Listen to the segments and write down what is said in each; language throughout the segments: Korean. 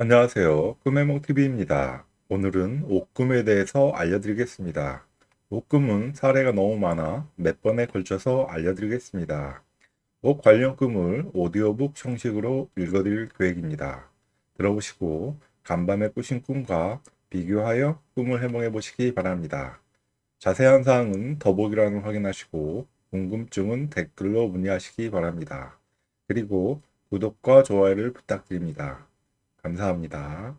안녕하세요. 꿈해몽TV입니다. 오늘은 옷꿈에 대해서 알려드리겠습니다. 옷꿈은 사례가 너무 많아 몇 번에 걸쳐서 알려드리겠습니다. 옷 관련 꿈을 오디오북 형식으로 읽어드릴 계획입니다. 들어보시고 간밤에 꾸신 꿈과 비교하여 꿈을 해몽해 보시기 바랍니다. 자세한 사항은 더보기란을 확인하시고 궁금증은 댓글로 문의하시기 바랍니다. 그리고 구독과 좋아요를 부탁드립니다. 감사합니다.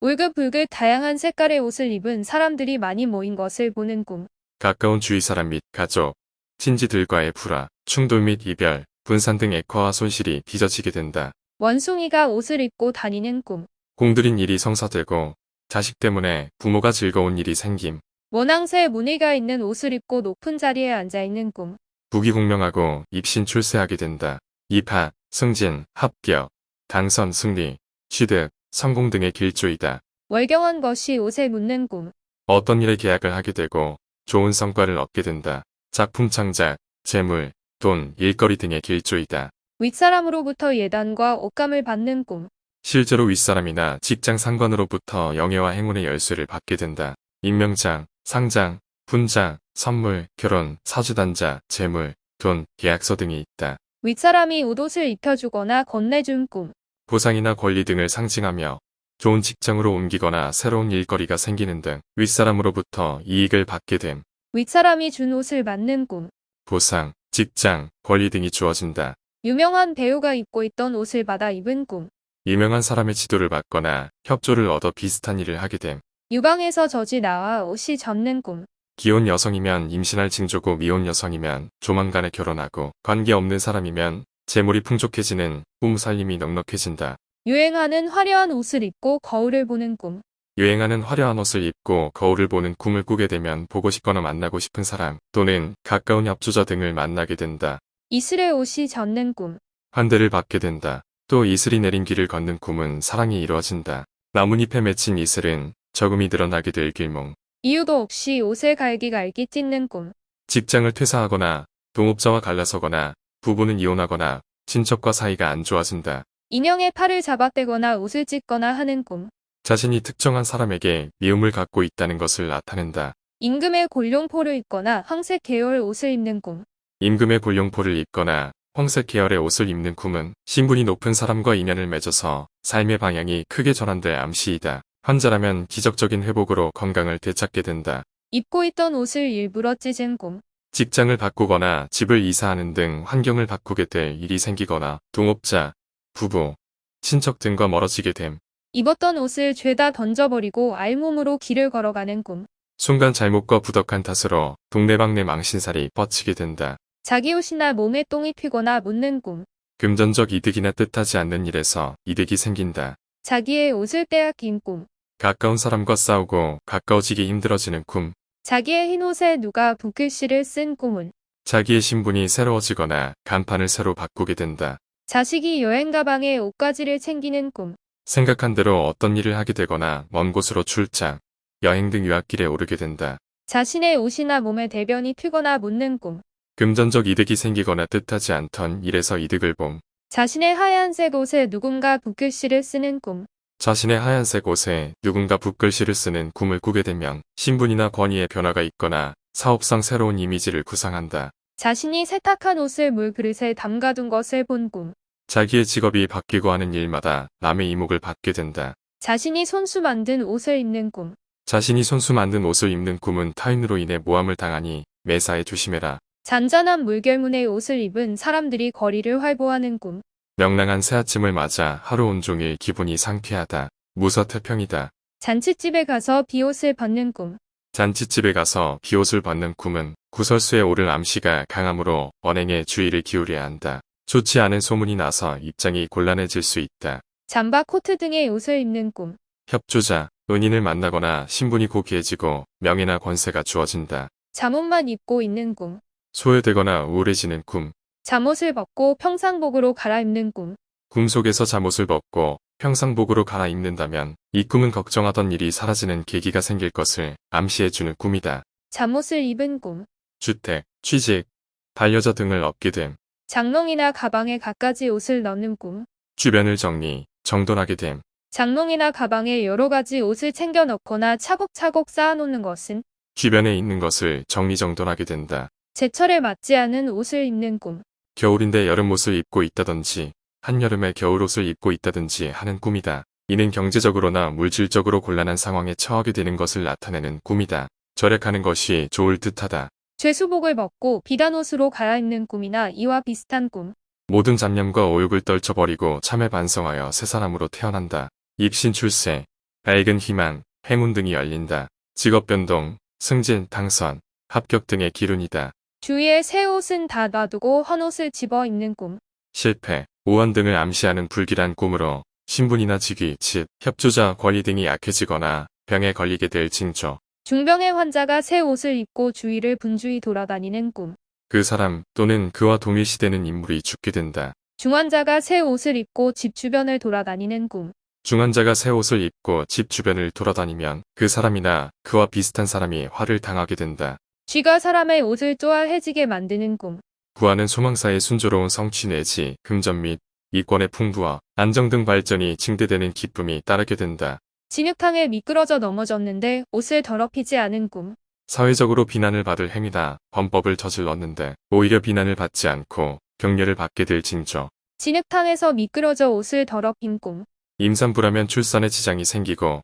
울긋불긋 다양한 색깔의 옷을 입은 사람들이 많이 모인 것을 보는 꿈. 가까운 주위 사람 및 가족, 친지들과의 불화, 충돌 및 이별, 분산 등 액화와 손실이 빚어지게 된다. 원숭이가 옷을 입고 다니는 꿈. 공들인 일이 성사되고 자식 때문에 부모가 즐거운 일이 생김. 모낭새 무늬가 있는 옷을 입고 높은 자리에 앉아 있는 꿈. 부귀공명하고 입신 출세하게 된다. 입학, 승진, 합격, 당선, 승리, 취득, 성공 등의 길조이다. 월경한 것이 옷에 묻는 꿈. 어떤 일에 계약을 하게 되고 좋은 성과를 얻게 된다. 작품 창작, 재물, 돈, 일거리 등의 길조이다. 윗사람으로부터 예단과 옷감을 받는 꿈. 실제로 윗사람이나 직장 상관으로부터 영예와 행운의 열쇠를 받게 된다. 임명장, 상장, 분장, 선물, 결혼, 사주단자, 재물, 돈, 계약서 등이 있다. 윗사람이 옷옷을 입혀주거나 건네준 꿈. 보상이나 권리 등을 상징하며 좋은 직장으로 옮기거나 새로운 일거리가 생기는 등 윗사람으로부터 이익을 받게 됨. 윗사람이 준 옷을 맞는 꿈. 보상, 직장, 권리 등이 주어진다. 유명한 배우가 입고 있던 옷을 받아 입은 꿈. 유명한 사람의 지도를 받거나 협조를 얻어 비슷한 일을 하게 됨. 유방에서 젖이 나와 옷이 젖는 꿈. 기혼 여성이면 임신할 징조고 미혼 여성이면 조만간에 결혼하고 관계 없는 사람이면 재물이 풍족해지는 꿈 살림이 넉넉해진다. 유행하는 화려한 옷을 입고 거울을 보는 꿈. 유행하는 화려한 옷을 입고 거울을 보는 꿈을 꾸게 되면 보고 싶거나 만나고 싶은 사람 또는 가까운 협조자 등을 만나게 된다. 이슬의 옷이 젖는 꿈. 환대를 받게 된다. 또 이슬이 내린 길을 걷는 꿈은 사랑이 이루어진다. 나뭇잎에 맺힌 이슬은 저금이 드러나게 될 길몽. 이유도 없이 옷을 갈기갈기 찢는 꿈. 직장을 퇴사하거나 동업자와 갈라서거나 부부는 이혼하거나 친척과 사이가 안 좋아진다. 인형의 팔을 잡아떼거나 옷을 찢거나 하는 꿈. 자신이 특정한 사람에게 미움을 갖고 있다는 것을 나타낸다. 임금의 골룡포를 입거나 황색 계열 옷을 입는 꿈. 임금의 골룡포를 입거나 황색 계열의 옷을 입는 꿈은 신분이 높은 사람과 인연을 맺어서 삶의 방향이 크게 전환될 암시이다. 환자라면 기적적인 회복으로 건강을 되찾게 된다. 입고 있던 옷을 일부러 찢은 꿈. 직장을 바꾸거나 집을 이사하는 등 환경을 바꾸게 될 일이 생기거나 동업자, 부부, 친척 등과 멀어지게 됨. 입었던 옷을 죄다 던져버리고 알몸으로 길을 걸어가는 꿈. 순간 잘못과 부덕한 탓으로 동네방네 망신살이 뻗치게 된다. 자기 옷이나 몸에 똥이 튀거나 묻는 꿈. 금전적 이득이나 뜻하지 않는 일에서 이득이 생긴다. 자기의 옷을 빼앗긴 꿈. 가까운 사람과 싸우고 가까워지기 힘들어지는 꿈. 자기의 흰 옷에 누가 붓글씨를 쓴 꿈은. 자기의 신분이 새로워지거나 간판을 새로 바꾸게 된다. 자식이 여행 가방에 옷가지를 챙기는 꿈. 생각한 대로 어떤 일을 하게 되거나 먼 곳으로 출장, 여행 등 유학길에 오르게 된다. 자신의 옷이나 몸에 대변이 튀거나 묻는 꿈. 금전적 이득이 생기거나 뜻하지 않던 일에서 이득을 봄. 자신의 하얀색 옷에 누군가 붓글씨를 쓰는 꿈. 자신의 하얀색 옷에 누군가 붓글씨를 쓰는 꿈을 꾸게 되면 신분이나 권위의 변화가 있거나 사업상 새로운 이미지를 구상한다. 자신이 세탁한 옷을 물그릇에 담가둔 것을 본 꿈. 자기의 직업이 바뀌고 하는 일마다 남의 이목을 받게 된다. 자신이 손수 만든 옷을 입는 꿈. 자신이 손수 만든 옷을 입는 꿈은 타인으로 인해 모함을 당하니 매사에 조심해라. 잔잔한 물결문의 옷을 입은 사람들이 거리를 활보하는 꿈. 명랑한 새 아침을 맞아 하루 온종일 기분이 상쾌하다. 무서태평이다. 잔치집에 가서 비옷을 벗는 꿈. 잔치집에 가서 비옷을 벗는 꿈은 구설수에 오를 암시가 강하므로 언행에 주의를 기울여야 한다. 좋지 않은 소문이 나서 입장이 곤란해질 수 있다. 잠바 코트 등의 옷을 입는 꿈. 협조자, 은인을 만나거나 신분이 고귀해지고 명예나 권세가 주어진다. 잠옷만 입고 있는 꿈. 소외되거나 우울해지는 꿈. 잠옷을 벗고 평상복으로 갈아입는 꿈. 꿈 속에서 잠옷을 벗고 평상복으로 갈아입는다면 이 꿈은 걱정하던 일이 사라지는 계기가 생길 것을 암시해주는 꿈이다. 잠옷을 입은 꿈. 주택, 취직, 반려자 등을 얻게 됨. 장롱이나 가방에 갖가지 옷을 넣는 꿈. 주변을 정리, 정돈하게 됨. 장롱이나 가방에 여러 가지 옷을 챙겨 넣거나 차곡차곡 쌓아놓는 것은 주변에 있는 것을 정리정돈하게 된다. 제철에 맞지 않은 옷을 입는 꿈. 겨울인데 여름옷을 입고 있다든지 한여름에 겨울옷을 입고 있다든지 하는 꿈이다. 이는 경제적으로나 물질적으로 곤란한 상황에 처하게 되는 것을 나타내는 꿈이다. 절약하는 것이 좋을 듯하다. 죄수복을 벗고 비단 옷으로 갈아입는 꿈이나 이와 비슷한 꿈. 모든 잡념과 오욕을 떨쳐버리고 참에 반성하여 새 사람으로 태어난다. 입신 출세, 밝은 희망, 행운 등이 열린다. 직업 변동, 승진, 당선, 합격 등의 기운이다. 주위에 새 옷은 다 놔두고 헌 옷을 집어 입는 꿈. 실패, 오한 등을 암시하는 불길한 꿈으로 신분이나 직위, 집, 협조자, 권리 등이 약해지거나 병에 걸리게 될 징조. 중병의 환자가 새 옷을 입고 주위를 분주히 돌아다니는 꿈. 그 사람 또는 그와 동일시되는 인물이 죽게 된다. 중환자가 새 옷을 입고 집 주변을 돌아다니는 꿈. 중환자가 새 옷을 입고 집 주변을 돌아다니면 그 사람이나 그와 비슷한 사람이 화를 당하게 된다. 쥐가 사람의 옷을 쪼알해지게 만드는 꿈. 구하는 소망사의 순조로운 성취 내지 금전 및 이권의 풍부와 안정 등 발전이 증대되는 기쁨이 따르게 된다. 진흙탕에 미끄러져 넘어졌는데 옷을 더럽히지 않은 꿈. 사회적으로 비난을 받을 행위다. 범법을 저질렀는데 오히려 비난을 받지 않고 격려를 받게 될 징조. 진흙탕에서 미끄러져 옷을 더럽힌 꿈. 임산부라면 출산에 지장이 생기고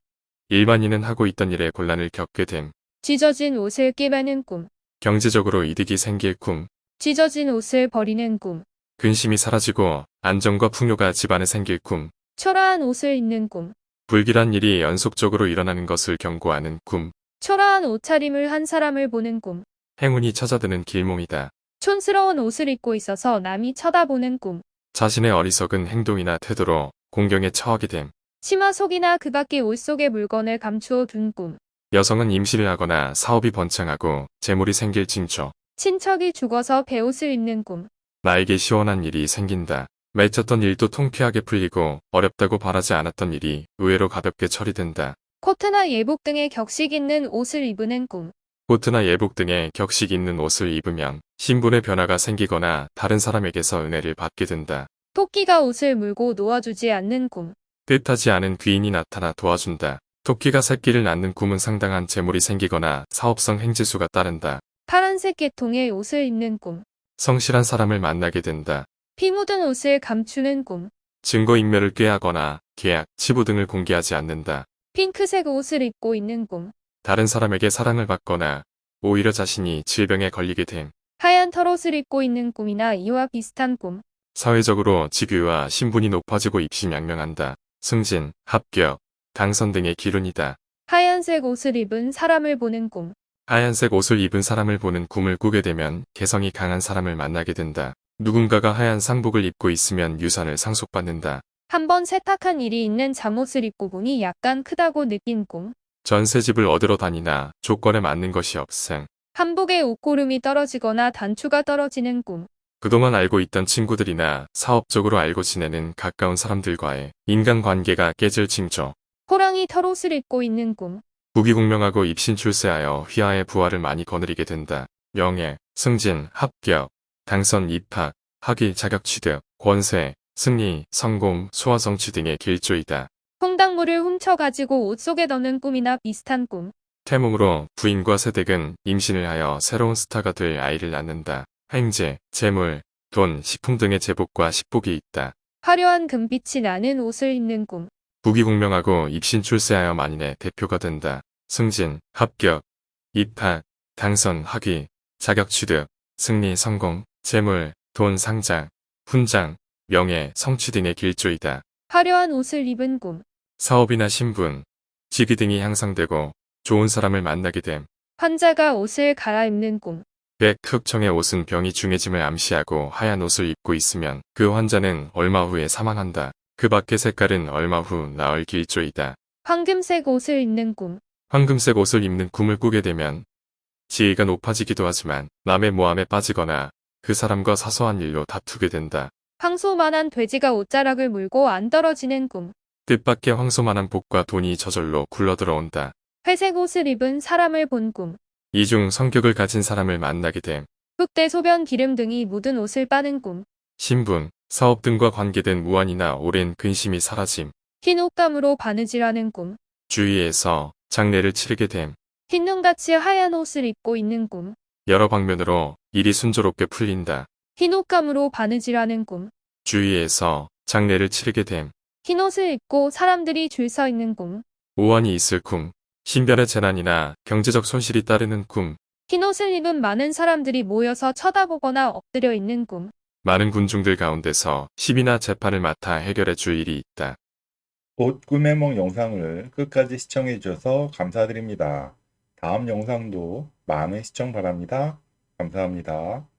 일반인은 하고 있던 일에 곤란을 겪게 됨. 찢어진 옷을 꿰매는 꿈. 경제적으로 이득이 생길 꿈. 찢어진 옷을 버리는 꿈. 근심이 사라지고 안정과 풍요가 집안에 생길 꿈. 초라한 옷을 입는 꿈. 불길한 일이 연속적으로 일어나는 것을 경고하는 꿈. 초라한 옷차림을 한 사람을 보는 꿈. 행운이 찾아드는 길몽이다. 촌스러운 옷을 입고 있어서 남이 쳐다보는 꿈. 자신의 어리석은 행동이나 태도로 공경에 처하게 됨. 치마 속이나 그 밖의 옷 속의 물건을 감추어 둔 꿈. 여성은 임신을 하거나 사업이 번창하고 재물이 생길 징조. 친척이 죽어서 배옷을 입는 꿈. 나에게 시원한 일이 생긴다. 맺혔던 일도 통쾌하게 풀리고 어렵다고 바라지 않았던 일이 의외로 가볍게 처리된다. 코트나 예복 등의 격식 있는 옷을 입는 꿈. 코트나 예복 등의 격식 있는 옷을 입으면 신분의 변화가 생기거나 다른 사람에게서 은혜를 받게 된다. 토끼가 옷을 물고 놓아주지 않는 꿈. 뜻하지 않은 귀인이 나타나 도와준다. 토끼가 새끼를 낳는 꿈은 상당한 재물이 생기거나 사업성 행지수가 따른다. 파란색 계통의 옷을 입는 꿈. 성실한 사람을 만나게 된다. 피 묻은 옷을 감추는 꿈. 증거인멸을 꾀하거나 계약, 치부 등을 공개하지 않는다. 핑크색 옷을 입고 있는 꿈. 다른 사람에게 사랑을 받거나 오히려 자신이 질병에 걸리게 됨. 하얀 털옷을 입고 있는 꿈이나 이와 비슷한 꿈. 사회적으로 직위와 신분이 높아지고 입심양명한다. 승진, 합격, 당선 등의 기운이다. 하얀색 옷을 입은 사람을 보는 꿈. 하얀색 옷을 입은 사람을 보는 꿈을 꾸게 되면 개성이 강한 사람을 만나게 된다. 누군가가 하얀 상복을 입고 있으면 유산을 상속받는다. 한번 세탁한 일이 있는 잠옷을 입고 보니 약간 크다고 느낀 꿈. 전세집을 얻으러 다니나 조건에 맞는 것이 없음. 한복에 옷고름이 떨어지거나 단추가 떨어지는 꿈. 그동안 알고 있던 친구들이나 사업적으로 알고 지내는 가까운 사람들과의 인간관계가 깨질 징조. 호랑이 털옷을 입고 있는 꿈. 부귀공명하고 입신 출세하여 휘하의 부활을 많이 거느리게 된다. 명예, 승진, 합격, 당선, 입학, 학위, 자격 취득, 권세, 승리, 성공, 소화 성취 등의 길조이다. 콩닥물을 훔쳐가지고 옷 속에 넣는 꿈이나 비슷한 꿈. 태몽으로 부인과 세댁은 임신을 하여 새로운 스타가 될 아이를 낳는다. 행제, 재물, 돈, 식품 등의 제복과 식복이 있다. 화려한 금빛이 나는 옷을 입는 꿈. 부귀공명하고 입신 출세하여 만인의 대표가 된다. 승진, 합격, 입학, 당선, 학위, 자격 취득, 승리, 성공, 재물, 돈, 상장, 훈장, 명예, 성취 등의 길조이다. 화려한 옷을 입은 꿈. 사업이나 신분, 직위 등이 향상되고 좋은 사람을 만나게 됨. 환자가 옷을 갈아입는 꿈. 백 흑청의 옷은 병이 중해짐을 암시하고 하얀 옷을 입고 있으면 그 환자는 얼마 후에 사망한다. 그 밖의 색깔은 얼마 후 나을 길조이다. 황금색 옷을 입는 꿈. 황금색 옷을 입는 꿈을 꾸게 되면 지위가 높아지기도 하지만 남의 모함에 빠지거나 그 사람과 사소한 일로 다투게 된다. 황소만한 돼지가 옷자락을 물고 안 떨어지는 꿈. 뜻밖의 황소만한 복과 돈이 저절로 굴러들어온다. 회색 옷을 입은 사람을 본 꿈. 이중 성격을 가진 사람을 만나게 됨. 흑대 소변 기름 등이 묻은 옷을 빠는 꿈. 신분, 사업 등과 관계된 무한이나 오랜 근심이 사라짐. 흰 옷감으로 바느질하는 꿈. 주위에서 장례를 치르게 됨. 흰 눈같이 하얀 옷을 입고 있는 꿈. 여러 방면으로 일이 순조롭게 풀린다. 흰 옷감으로 바느질하는 꿈. 주위에서 장례를 치르게 됨. 흰 옷을 입고 사람들이 줄 서 있는 꿈. 우환이 있을 꿈. 신변의 재난이나 경제적 손실이 따르는 꿈. 흰 옷을 입은 많은 사람들이 모여서 쳐다보거나 엎드려 있는 꿈. 많은 군중들 가운데서 시비나 재판을 맡아 해결해 줄 일이 있다. 옷 꿈의梦 영상을 끝까지 시청해 주셔서 감사드립니다. 다음 영상도 많은 시청 바랍니다. 감사합니다.